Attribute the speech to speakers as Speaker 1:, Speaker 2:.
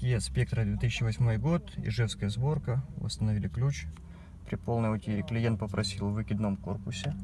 Speaker 1: Kia Spectra 2008 год, ижевская сборка, восстановили ключ. При полной утере клиент попросил в выкидном корпусе.